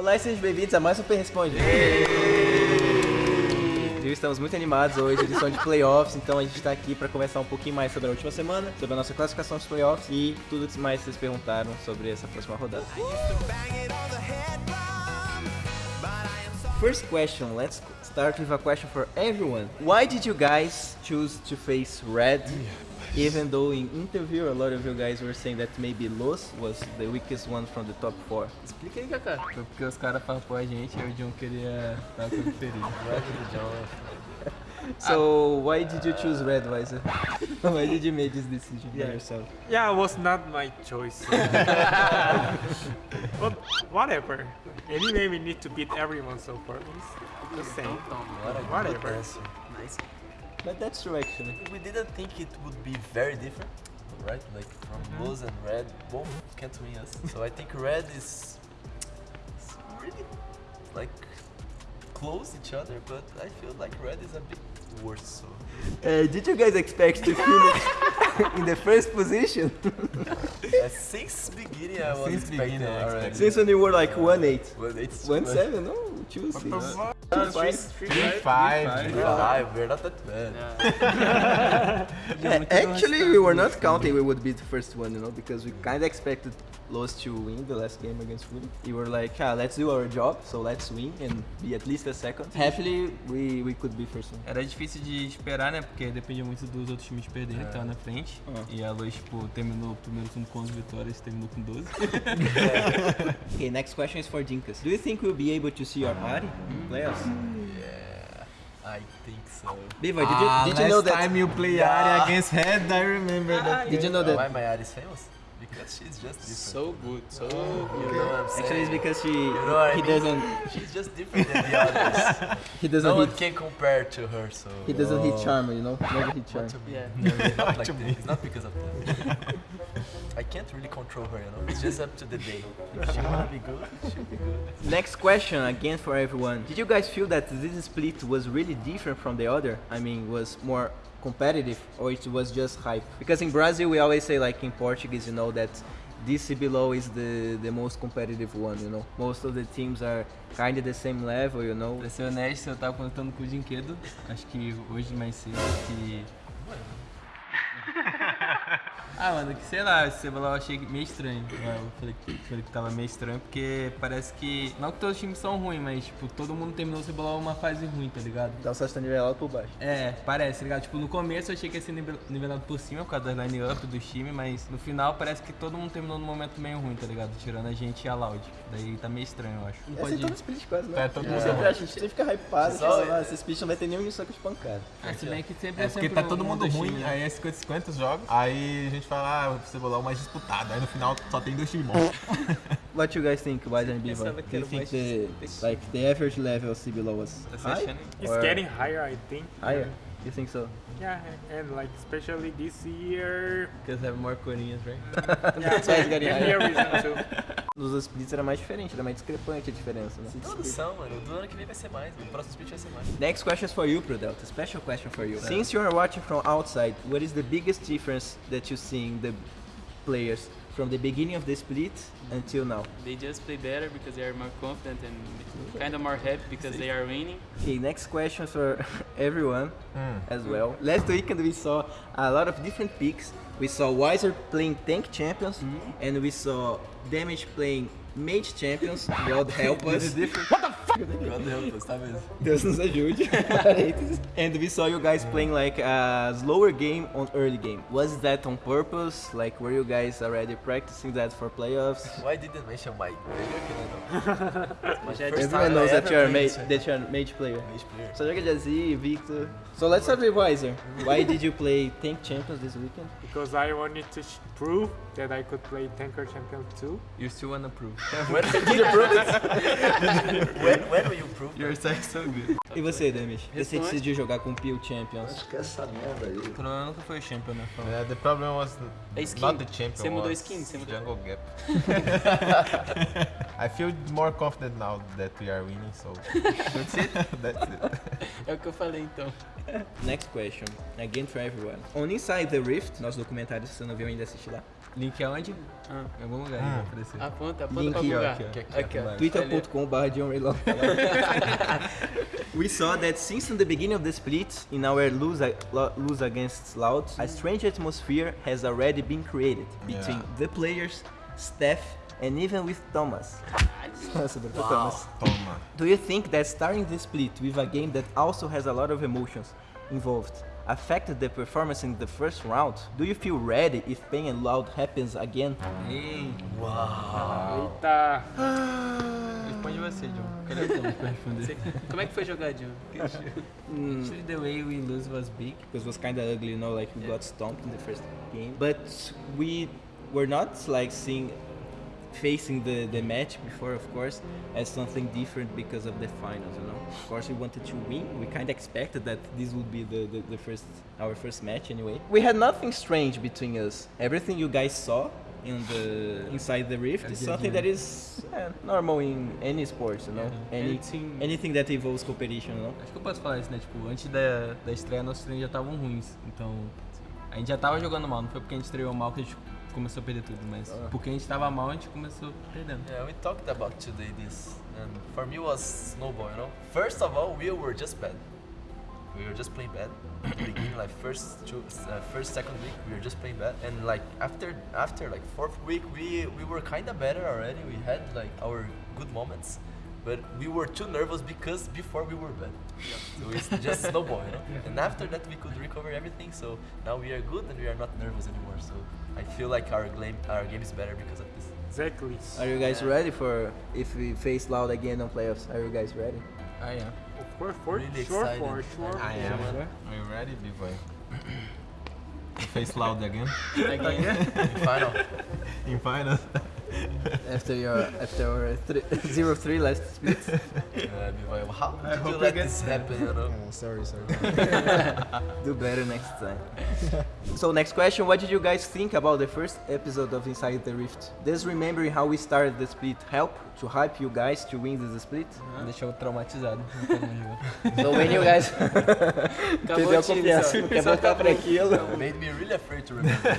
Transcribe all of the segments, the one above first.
Olá e sejam bem-vindos a mais um Super Responde. Viu? Estamos muito animados hoje, edição de playoffs, então a gente está aqui para conversar um pouquinho mais sobre a última semana, sobre a nossa classificação dos playoffs e tudo mais que vocês perguntaram sobre essa próxima rodada. First question, let's start with a question for everyone. Why did you guys choose to face red? Even though in interview a lot of you guys were saying that maybe Los was the weakest one from the top four. Explica aí, Kaká. Foi porque os caras farpou a gente e o John queria estar com o perigo. So why did you choose red, Weiser? why did you make this decision by yourself? Yeah, it was not my choice. but whatever. Anyway, we need to beat everyone, so for me, it's the same. Whatever. Nice. But that's true actually. We didn't think it would be very different, right? Like from blues and red, both can't win us. So I think red is, really like close each other, but I feel like red is a bit worse. So Uh, did you guys expect to finish in the first position? uh, since beginning I was Since expecting beginning already. Since when you were like 1-8. But it's 1-7? No, choose. Three, Five, five. five. We're not that bad. Yeah, actually, we were not counting we would be the first one, you know, because we kind of expected Los to win the last game against Fulham. We were like, ah, let's do our job, so let's win and be at least a second. Happily, we, we could be first one. Era difícil de esperar, né? Porque dependia muito dos outros times perderem, que estavam na frente. Ah. E a Luz, tipo, terminou o primeiro turno com 11 vitórias e terminou com 12. Okay, next question is for Dinkas. Do you think we'll be able to see your Ari in playoffs? Yeah, I think so. Beaver, did you, did you know that? time you play Yeah. Ari against Head, I remember that. Did you know Why that? my art is famous? Because she's just different. So good, so oh, you know what I'm saying? Actually, it's because she know what I he mean? doesn't She's just different than the others. he doesn't no one hit can compare to her, so. he doesn't hit oh. charm, you know, never hit charm. To me. No, it's not like that. It's not because of that. I can't really control her, you know. It's just up to the day. If she wanna be good, she'll be good. Next question again for everyone. Did you guys feel that this split was really different from the other? I mean, was more competitive or it was just hype? Because in Brazil we always say like in Portuguese, you know, that DC below is the the most competitive one, you know. Most of the teams are kind of the same level, you know. Pra ser honesto, eu tava contando com o Dinquedo, acho que hoje mais cedo, que... Ah, mano, que sei lá, esse CBLOL eu achei meio estranho. Eu falei que, falei que tava meio estranho porque parece que. Não que todos os times são ruins, mas tipo, todo mundo terminou o CBLOL uma fase ruim, tá ligado? Então só está nivelado por baixo. É, parece, tá ligado? Tipo, no começo eu achei que ia ser nive- nivelado por cima por causa das line-up dos times, mas no final parece que todo mundo terminou num momento meio ruim, tá ligado? Tirando a gente e a Loud. Daí tá meio estranho, eu acho. Não É assim pode... todo split quase, né? É, todo mundo Sempre acha, a gente sempre fica hypado, Só- "Ah, esse split não vai ter nenhum com espancado. Ah, se bem que sempre É porque sempre tá todo um mundo ruim, times, né? aí é 50 50 jogos, aí a gente fala, ah, o cebolão é o mais disputado, aí no final só tem dois times bons. What you guys think? Pensava que Do you think the like the average level of was Tá se high? it's Or getting higher, I think. higher? You think so? Yeah, and like especially this year. Because have more corinhas, right? Yeah, It's getting higher. here reason too. Nos splits era mais diferente, era mais discrepante a diferença, né? Todos são, mano. Do ano que vem vai ser mais. O próximo split vai ser mais. Next question is for you, Prodelta. Special question for you. Since you are watching from outside, what is the biggest difference that you see in the players from the beginning of the split until now? They just play better because they are more confident and kind of more happy because they are winning. Okay, next question for everyone hmm. as well. Last weekend we saw a lot of different picks. We saw Wiser playing tank champions, hmm. and we saw Damage playing mage champions. God help us. What the fuck? God help us, tá mesmo? Deus nos ajude. Parênteses. and we saw you guys playing like a slower game on early game. Was that on purpose? Like, were you guys already practicing that for playoffs? Why didn't mention my player que não? My first Everyone time knows I that ever you're a played mage, that you're a mage player. Mage player. Só joga Jazzy, Victor. So let's start with Wiser. Why did you play tank champions this weekend? Because I wanted to sh- prove that I could play Tanker Champion too. You still wanna prove. When did you prove it? when, when will you prove Your sex so good. E você, Demis? Você decidiu jogar com Peel Champions? que essa merda aí. O problema nunca foi o champion, né? Yeah, the problem was É skin. not the champion. Você mudou skin, você mudou. Jungle Gap. I feel more confident now that we are winning, so That's it? that's it. É o que eu falei então. Next question, again for everyone. On Inside the Rift, nosso documentário, se você não viu ainda, assiste lá. Link aonde? Ah. Em algum lugar aí vai aparecer. Aponta, aponta Link pra algum aqui, lugar. aqui, ó. Aqui, Aqui, ó. ó. twitter.com barra We saw that since in the beginning of the split, in our lose, lose against Loud, a strange atmosphere has already been created between Yeah. the players, staff, and even with Thomas. Nossa, Bruno, Thomas. Do you think that starting the split with a game that also has a lot of emotions involved affected the performance in the first round? Do you feel ready if Pain and Loud happens again? Ei, Eita. Ah. responde você, John. Cadê o Thomas pra responder? Como é que foi jogar, John? Actually, hmm. the way we lose was big. Because it was kind of ugly, you know, like we got stomped in the first game. But we were not like seeing facing the, the match before, of course, as something different because of the finals, you know. Of course, we wanted to win. We kind of expected that this would be the, the, the first our first match anyway. We had nothing strange between us. Everything you guys saw in the inside the rift is something yeah. that is eh, normal in any sports, you know. Yeah. Any, Anything- anything that involves competition, you know. Acho que eu posso falar isso, né? Tipo, antes da, da estreia, nossos treinos já estavam ruins. Então, a gente já tava jogando mal. Não foi porque a gente estreou mal que a gente começou a perder tudo, mas porque a gente tava mal, a gente começou perdendo. Yeah, we talked about today this, and for me was snowball. You know, first of all, we were just bad. We were just playing bad. At the beginning, like first, two, uh, first, second week, we were just playing bad, and like after, after like fourth week, we we were kind of better already. We had like our good moments, but we were too nervous because before we were bad. So it's just snowball, you know. And after that, we could recover everything. So now we are good and we are not nervous anymore. So I feel like our game, our game is better because of this. Exactly. Are you guys ready for if we face Loud again on playoffs? Are you guys ready? Ah, é. Of course, for Really sure, excited. for sure. I am. sure. Are you ready, B-boy? Face loud again. Again. Final. In finals. After your after our three, zero three last split. Uh, Bivoy, how I did you hope let this happen? You know? sorry, sorry. Do better next time. so next question, what did you guys think about the first episode of Inside the Rift? Does remembering how we started the split help to hype you guys to win this split? Deixou eu traumatizado. Não quero. So when you guys Acabou perdeu a o time, confiança, não quer voltar pra aquilo. Made me really afraid to remember.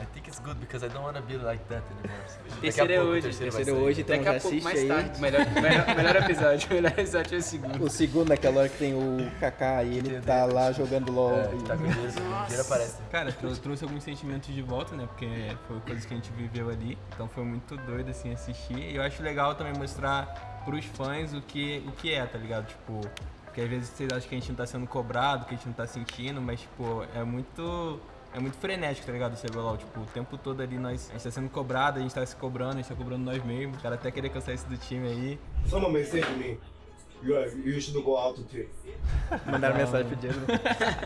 I think it's good because I don't want to be like that anymore. Terceiro é hoje, terceiro ser. hoje. Então Daqui a pouco, mais aí. tarde. Melhor, melhor, melhor episódio. Melhor episódio é o segundo. O segundo naquela hora que tem o Kaká e ele tá lá jogando LOL. É, que tá dinheiro aparece. Cara, trou- trouxe alguns sentimentos de volta, né? Porque foi coisas que a gente viveu ali. Então foi muito doido, assim, assistir. E eu acho legal também mostrar pros fãs o que, o que é, tá ligado? Tipo, porque às vezes vocês acham que a gente não tá sendo cobrado, que a gente não tá sentindo, mas, tipo, é muito. É muito frenético, tá ligado? O CBLOL, tipo, o tempo todo ali nós. A gente tá sendo cobrado, a gente tá se cobrando, a gente tá cobrando nós mesmos. O cara até querer cansar isso do time aí. Someone message me. You, are, you should go out too. Mandaram mensagem pro Diego.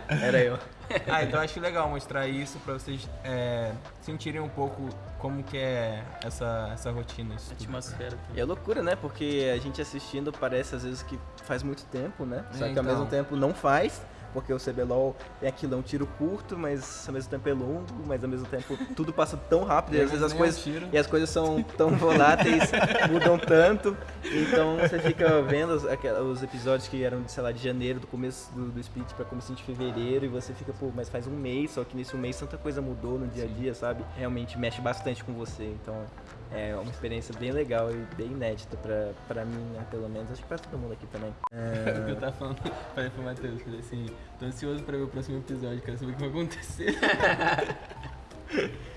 Era eu. Ah, então eu acho legal mostrar isso pra vocês é, sentirem um pouco como que é essa, essa rotina. Isso. Atmosfera. E é loucura, né? Porque a gente assistindo parece às vezes que faz muito tempo, né? Só É, que ao mesmo então. tempo não faz, porque o CBLOL é aquilo, é um tiro curto, mas ao mesmo tempo é longo, mas ao mesmo tempo tudo passa tão rápido e às vezes as coisas. E as coisas são tão voláteis, mudam tanto. Então você fica vendo os, os episódios que eram, sei lá, de janeiro, do começo do, do split pra começo de fevereiro, e você fica, pô, mas faz um mês, só que nesse um mês tanta coisa mudou no dia a dia, sabe? Realmente mexe bastante com você. Então é uma experiência bem legal e bem inédita pra, pra mim, né, pelo menos. Acho que pra todo mundo aqui também. Era o que eu tava falando, falei pro Matheus, falei assim, tô ansioso pra ver o próximo episódio, quero saber o que vai acontecer.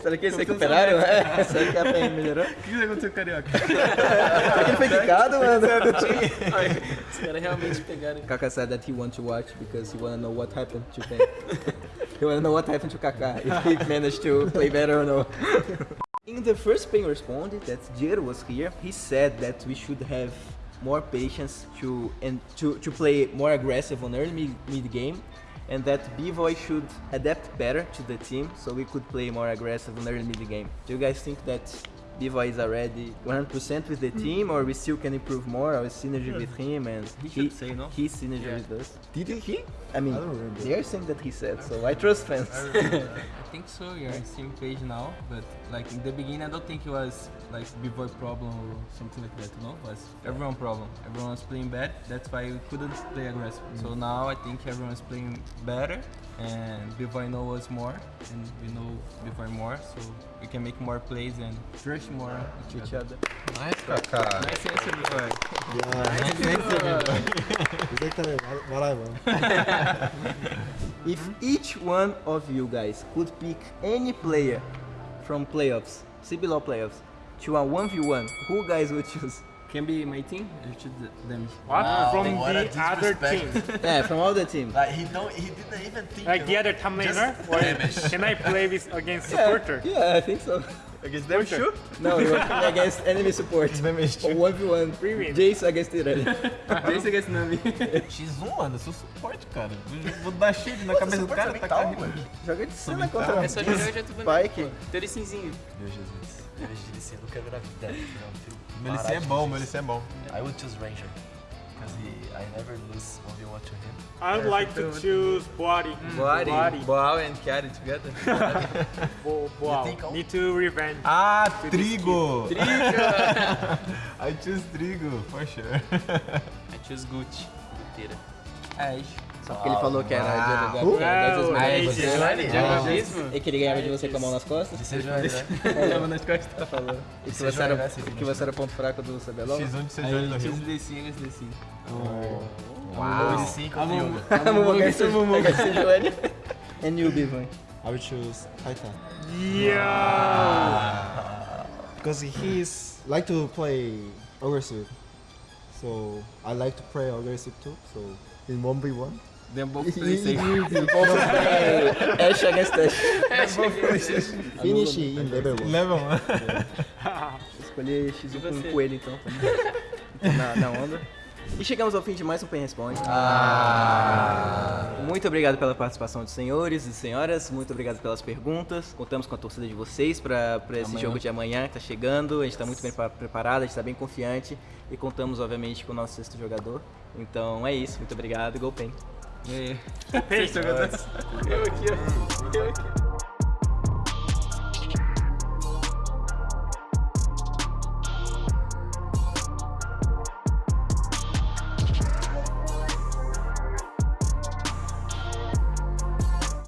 Será que eles se recuperaram? É, será que a PM melhorou? O que aconteceu com o Carioca? Será que ele foi quicado, mano? Os caras realmente pegaram. Kaka said that he wants to watch because he wanna know what happened to Pen. he wanna know what happened to Kaka, if he managed to play better or no. In the first Pen responded that Jiro was here, he said that we should have more patience to and to, to play more aggressive on early mid, mid game and that B-Boy should adapt better to the team so we could play more aggressive on early mid game. Do you guys think that Bivoy is already 100% with the team, or we still can improve more our synergy with him and He should say, no? his synergy Yeah. with us? Did he? I mean, I don't they are saying that he said, so I trust fans. I think so. You're on the same page now, but like in the beginning, I don't think it was like b-boy problem or something like that. You know, it was everyone problem. Everyone was playing bad. That's why we couldn't play aggressive. So mm. now I think everyone's playing better, and b-boy know us more, and we know b-boy more, so we can make more plays and trust more each Each other. other. Nice, Kaká. Nice answer, b-boy. exactly what, what I want. If each one of you guys could pick any player from playoffs, CBLOL playoffs, to a 1v1, who guys would choose? Can be my team. I should them. What? Wow, From what a the other team. yeah, from all the teams. Like he don't, he didn't even think. Like you the other top laner? can I play with against supporter? Yeah, I think so. Against them, Sure. No, you playing against enemy support. Or 1v1. Free win. Jace against Irene. Esse against Nami. X1, mano, eu sou suporte, cara. Vou dar shield na cabeça do cara, tá mental, carregando. Joga de cena contra É só jogar já tudo bem. Spike. Interessinzinho. Meu Jesus. Eu de DC, eu nunca vi na vida. Meu é bom, meu LC é bom. I would choose Ranger. Because I never lose 1v1 to him. I would like to choose Boari. Body, Boari. Boal and Carry together. Bo Boal. Need to revenge. Ah, Trigo! I choose Trigo, for sure. I choose Gucci. Guteira. É, Só porque ele falou que era Uau. de de. Johnny, Jogadismo? E que ele ganhava de você com a mão nas costas. DC Johnny, né? Tava nas costas. Falou. E que Você era, joga, que você era ponto fraco do CBLOL. X1 de no eu Rio. fiz D5, esse D5. Uau. DC contra Yoga. A Mumu against Johnny. And you, Bivan. I will choose Titan. Yeah. Because he's like to play aggressive. So I like to play aggressive too. So in 1v1. Them both play safe. Ash against Ash. Finish in level 1. Level 1. Escolhi X1 com um coelho então. na, na onda. E chegamos ao fim de mais um Pen Responde. Muito obrigado pela participação dos senhores e senhoras. Muito obrigado pelas perguntas. Contamos com a torcida de vocês para esse jogo de amanhã que está chegando. A gente está muito bem pa- preparado, a gente está bem confiante. E contamos, obviamente, com o nosso sexto jogador. Então é isso. Muito obrigado. Go Pen. Yeah, yeah. Peixe,